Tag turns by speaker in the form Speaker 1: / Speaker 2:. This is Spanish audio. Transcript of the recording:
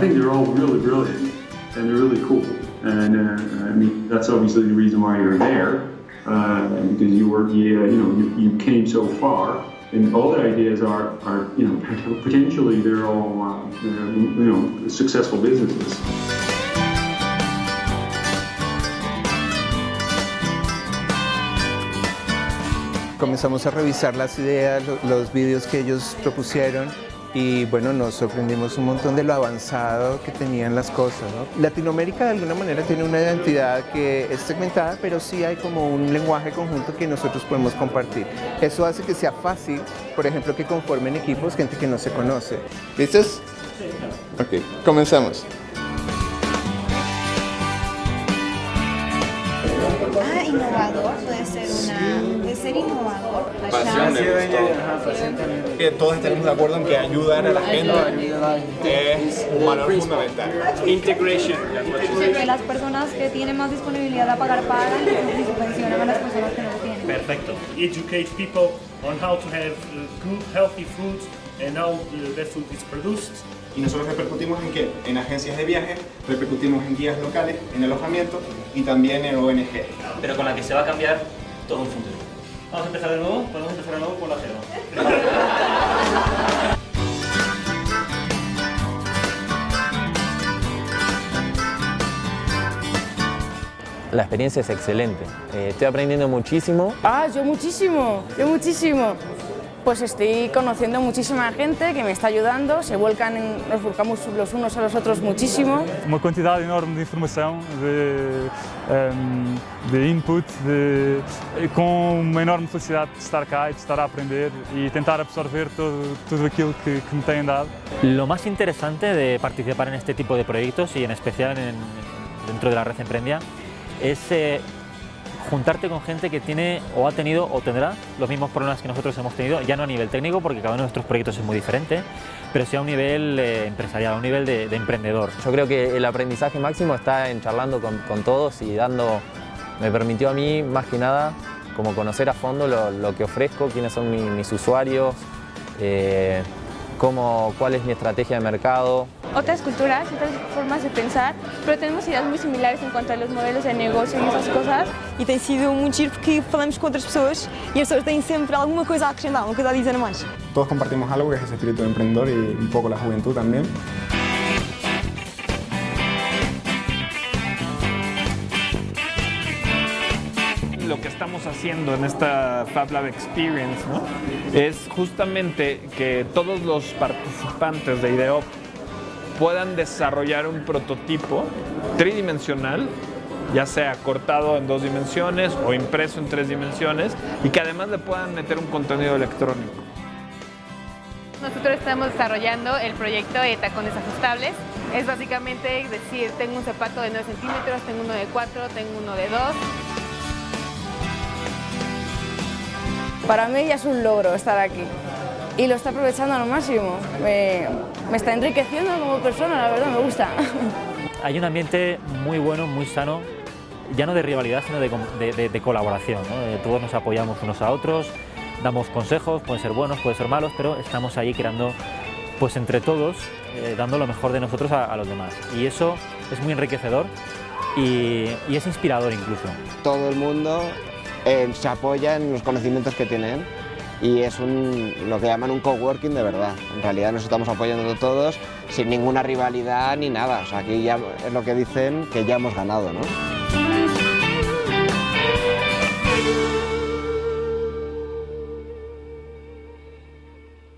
Speaker 1: think they're all really brilliant and they're really cool. And uh, I mean, that's obviously the reason why you're there, uh, because you were, yeah, you know, you, you came so far. And all the ideas are, are you know, potentially they're all, uh, they're, you know, successful businesses.
Speaker 2: Comenzamos a revisar las ideas, los vídeos que ellos propusieron y bueno, nos sorprendimos un montón de lo avanzado que tenían las cosas. Latinoamérica de alguna manera tiene una identidad que es segmentada, pero sí hay como un lenguaje conjunto que nosotros podemos compartir. Eso hace que sea fácil, por ejemplo, que conformen equipos gente que no se conoce. ¿Listos? Ok, comenzamos.
Speaker 3: Ah, innovador, puede ser una...
Speaker 4: Pasión me gustó. Que todos estemos de acuerdo en que ayudar a la gente es un valor fundamental.
Speaker 5: Integration.
Speaker 3: Que las personas que tienen más disponibilidad a pagar pagan y subvencionan a las personas que no tienen.
Speaker 5: Perfecto. Educate people on how to have uh, good, healthy food and how uh, that food is produced.
Speaker 4: Y nosotros repercutimos en qué? En agencias de viaje, repercutimos en guías locales, en alojamiento y también en ONG.
Speaker 6: Pero con la que se va a cambiar todo un futuro. Vamos a empezar de nuevo, podemos empezar de nuevo por la cero.
Speaker 7: La experiencia es excelente, eh, estoy aprendiendo muchísimo.
Speaker 8: Ah, yo muchísimo, yo muchísimo. Pues estoy conociendo muchísima gente que me está ayudando, se vuelcan, en, nos volcamos los unos a los otros muchísimo.
Speaker 9: Uma quantidade enorme de informação, de, um, de input, de, com uma enorme felicidade de estar cá e de estar a aprender e tentar absorver todo, tudo aquilo que, que me têm dado.
Speaker 6: Lo más interesante de participar en este tipo de proyectos y en especial en, dentro de la red Emprendia es eh, juntarte con gente que tiene o ha tenido o tendrá los mismos problemas que nosotros hemos tenido, ya no a nivel técnico, porque cada uno de nuestros proyectos es muy diferente, pero sí a un nivel eh, empresarial, a un nivel de, de, emprendedor.
Speaker 7: Yo creo que el aprendizaje máximo está en charlando con, todos y dando, me permitió a mí más que nada como conocer a fondo lo, que ofrezco, quiénes son mi, mis usuarios, eh, cómo, cuál es mi estrategia de mercado.
Speaker 8: Otras culturas, otras formas de pensar, pero tenemos ideas muy similares en cuanto a los modelos de negocio y esas cosas.
Speaker 10: E tem sido muito giro porque falamos com outras pessoas e as pessoas têm sempre alguma coisa a acrescentar, uma coisa a dizer a mais.
Speaker 4: Todos compartimos algo que es ese espíritu de emprendedor y un poco la juventud también.
Speaker 11: lo que estamos haciendo en esta Fab Lab Experience ¿no? es justamente que todos los participantes de IDEOP puedan desarrollar un prototipo tridimensional ya sea cortado en dos dimensiones o impreso en tres dimensiones y que además le puedan meter un contenido electrónico.
Speaker 12: Nosotros estamos desarrollando el proyecto de tacones ajustables. Es básicamente decir, tengo un zapato de 9 centímetros, tengo uno de 4, tengo uno de 2.
Speaker 8: Para mí ya es un logro estar aquí y lo está aprovechando al máximo. Me, me está enriqueciendo como persona, la verdad, me gusta.
Speaker 6: Hay un ambiente muy bueno, muy sano, ya no de rivalidad, sino de, de, de colaboración. ¿no? Todos nos apoyamos unos a otros, damos consejos, pueden ser buenos, pueden ser malos, pero estamos ahí creando, pues entre todos, eh, dando lo mejor de nosotros a, a, los demás. Y eso es muy enriquecedor y, y es inspirador incluso.
Speaker 13: Todo el mundo eh, se apoya en los conocimientos que tienen y es un, lo que llaman un coworking de verdad. En realidad nos estamos apoyando todos sin ninguna rivalidad ni nada. O sea, aquí ya es lo que dicen que ya hemos ganado, ¿no?